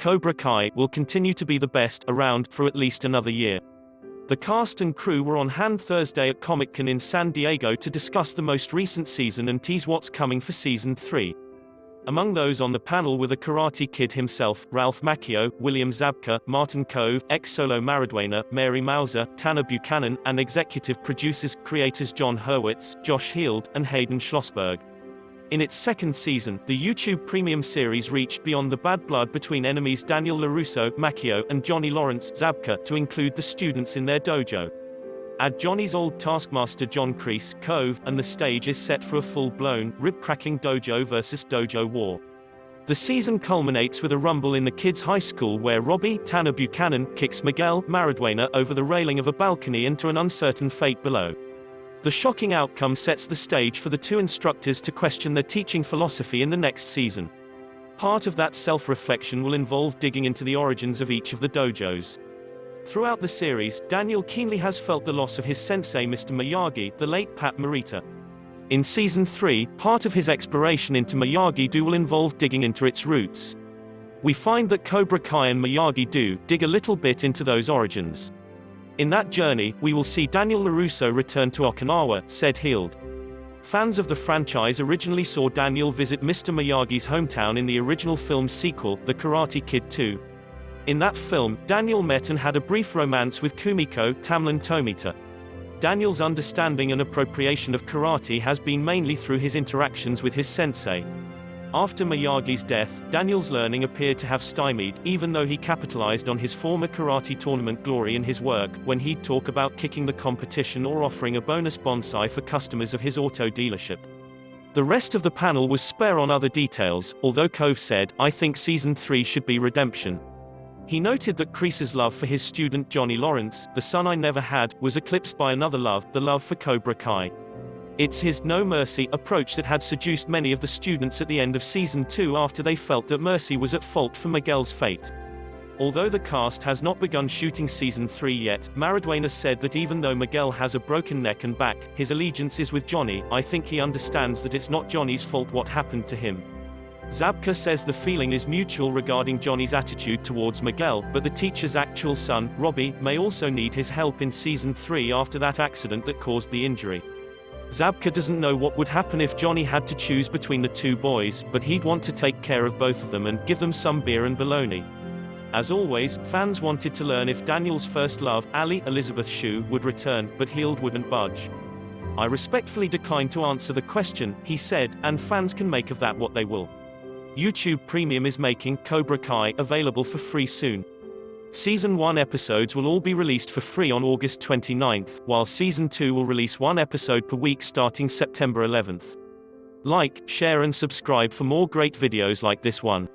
Cobra Kai will continue to be the best around for at least another year. The cast and crew were on hand Thursday at Comic-Con in San Diego to discuss the most recent season and tease what's coming for season 3. Among those on the panel were the Karate Kid himself, Ralph Macchio, William Zabka, Martin Kove, ex-Solo Maridueña, Mary Mouser, Tanner Buchanan, and executive producers, creators Jon Hurwitz, Josh Heald, and Hayden Schlossberg. In its second season, the YouTube premium series reached beyond the bad blood between enemies Daniel LaRusso, Macchio, and Johnny Lawrence, Zabka, to include the students in their dojo. Add Johnny's old taskmaster John Kreese, Kove, and the stage is set for a full-blown, rib-cracking dojo versus dojo war. The season culminates with a rumble in the kids' high school where Robbie, Tanner Buchanan, kicks Miguel, Maridueña over the railing of a balcony into an uncertain fate below. The shocking outcome sets the stage for the two instructors to question their teaching philosophy in the next season. Part of that self-reflection will involve digging into the origins of each of the dojos. Throughout the series, Daniel keenly has felt the loss of his sensei Mr. Miyagi, the late Pat Morita. In Season 3, part of his exploration into Miyagi-Do will involve digging into its roots. We find that Cobra Kai and Miyagi-Do dig a little bit into those origins. In that journey, we will see Daniel LaRusso return to Okinawa, said Heald. Fans of the franchise originally saw Daniel visit Mr. Miyagi's hometown in the original film's sequel, The Karate Kid 2, in that film, Daniel met and had a brief romance with Kumiko Tamlyn Tomita. Daniel's understanding and appropriation of karate has been mainly through his interactions with his sensei. After Miyagi's death, Daniel's learning appeared to have stymied, even though he capitalized on his former karate tournament glory in his work, when he'd talk about kicking the competition or offering a bonus bonsai for customers of his auto dealership. The rest of the panel was spare on other details, although Kove said, I think season 3 should be redemption. He noted that Kreese's love for his student Johnny Lawrence, the son I never had, was eclipsed by another love, the love for Cobra Kai. It's his no mercy approach that had seduced many of the students at the end of season 2 after they felt that Mercy was at fault for Miguel's fate. Although the cast has not begun shooting season 3 yet, Maridueña said that even though Miguel has a broken neck and back, his allegiance is with Johnny, I think he understands that it's not Johnny's fault what happened to him. Zabka says the feeling is mutual regarding Johnny's attitude towards Miguel, but the teacher's actual son, Robbie, may also need his help in season 3 after that accident that caused the injury. Zabka doesn't know what would happen if Johnny had to choose between the two boys, but he'd want to take care of both of them and give them some beer and bologna. As always, fans wanted to learn if Daniel's first love, Ali Elizabeth Shue, would return, but Heald wouldn't budge. I respectfully decline to answer the question, he said, and fans can make of that what they will. YouTube Premium is making Cobra Kai available for free soon. Season 1 episodes will all be released for free on August 29th, while Season 2 will release one episode per week starting September 11th. Like, share and subscribe for more great videos like this one.